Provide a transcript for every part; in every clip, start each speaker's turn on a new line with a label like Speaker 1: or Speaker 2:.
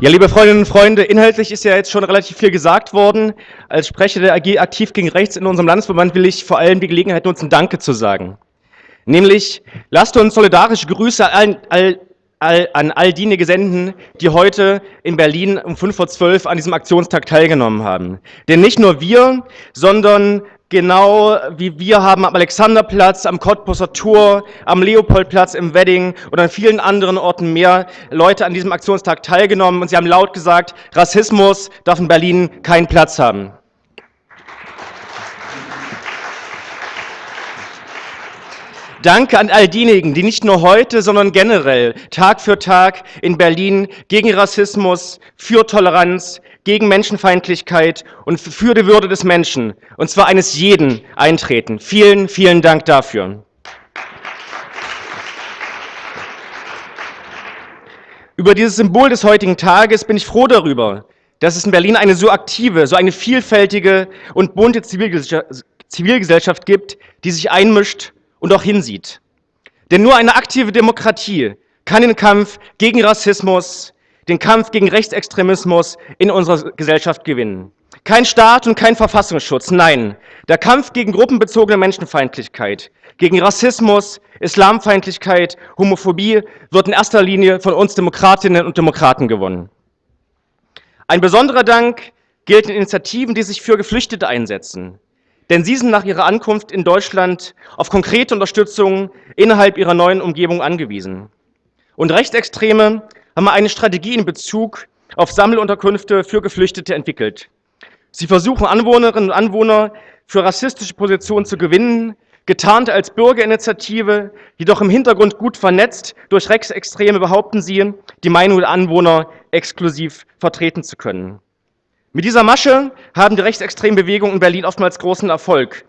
Speaker 1: Ja, liebe Freundinnen und Freunde, inhaltlich ist ja jetzt schon relativ viel gesagt worden. Als Sprecher der AG Aktiv gegen Rechts in unserem Landesverband will ich vor allem die Gelegenheit nutzen, Danke zu sagen. Nämlich, lasst uns solidarische Grüße an all, all, an all diejenigen senden, die heute in Berlin um 5 vor 12 an diesem Aktionstag teilgenommen haben. Denn nicht nur wir, sondern Genau wie wir haben am Alexanderplatz, am Cottbusser Tor, am Leopoldplatz im Wedding und an vielen anderen Orten mehr Leute an diesem Aktionstag teilgenommen und sie haben laut gesagt, Rassismus darf in Berlin keinen Platz haben. Danke an all diejenigen, die nicht nur heute, sondern generell Tag für Tag in Berlin gegen Rassismus, für Toleranz, gegen Menschenfeindlichkeit und für die Würde des Menschen, und zwar eines jeden, eintreten. Vielen, vielen Dank dafür. Über dieses Symbol des heutigen Tages bin ich froh darüber, dass es in Berlin eine so aktive, so eine vielfältige und bunte Zivilgesellschaft gibt, die sich einmischt und auch hinsieht. Denn nur eine aktive Demokratie kann den Kampf gegen Rassismus, den Kampf gegen Rechtsextremismus in unserer Gesellschaft gewinnen. Kein Staat und kein Verfassungsschutz, nein. Der Kampf gegen gruppenbezogene Menschenfeindlichkeit, gegen Rassismus, Islamfeindlichkeit, Homophobie wird in erster Linie von uns Demokratinnen und Demokraten gewonnen. Ein besonderer Dank gilt den Initiativen, die sich für Geflüchtete einsetzen. Denn sie sind nach ihrer Ankunft in Deutschland auf konkrete Unterstützung innerhalb ihrer neuen Umgebung angewiesen. Und Rechtsextreme haben eine Strategie in Bezug auf Sammelunterkünfte für Geflüchtete entwickelt. Sie versuchen Anwohnerinnen und Anwohner für rassistische Positionen zu gewinnen, getarnt als Bürgerinitiative, jedoch im Hintergrund gut vernetzt durch Rechtsextreme behaupten sie, die Meinung der Anwohner exklusiv vertreten zu können. Mit dieser Masche haben die rechtsextremen Bewegungen in Berlin oftmals großen Erfolg.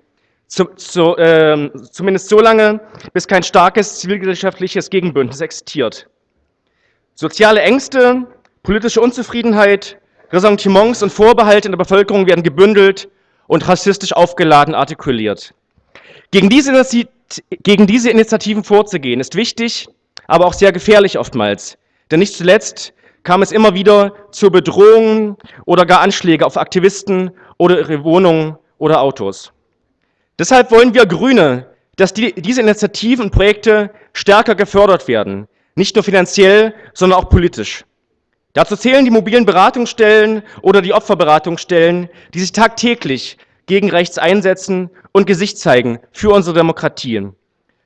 Speaker 1: Zu, zu, äh, zumindest so lange, bis kein starkes zivilgesellschaftliches Gegenbündnis existiert. Soziale Ängste, politische Unzufriedenheit, Ressentiments und Vorbehalte in der Bevölkerung werden gebündelt und rassistisch aufgeladen artikuliert. Gegen diese, gegen diese Initiativen vorzugehen, ist wichtig, aber auch sehr gefährlich oftmals. Denn nicht zuletzt kam es immer wieder zu Bedrohungen oder gar Anschläge auf Aktivisten oder ihre Wohnungen oder Autos. Deshalb wollen wir Grüne, dass die, diese Initiativen und Projekte stärker gefördert werden, nicht nur finanziell, sondern auch politisch. Dazu zählen die mobilen Beratungsstellen oder die Opferberatungsstellen, die sich tagtäglich gegen rechts einsetzen und Gesicht zeigen für unsere Demokratien.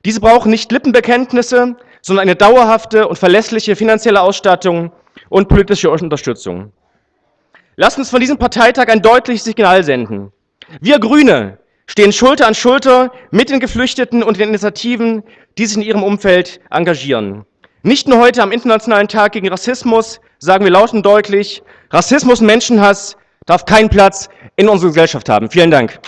Speaker 1: Diese brauchen nicht Lippenbekenntnisse, sondern eine dauerhafte und verlässliche finanzielle Ausstattung und politische Unterstützung. Lasst uns von diesem Parteitag ein deutliches Signal senden. Wir Grüne stehen Schulter an Schulter mit den Geflüchteten und den Initiativen, die sich in ihrem Umfeld engagieren. Nicht nur heute am Internationalen Tag gegen Rassismus sagen wir laut und deutlich, Rassismus und Menschenhass darf keinen Platz in unserer Gesellschaft haben. Vielen Dank.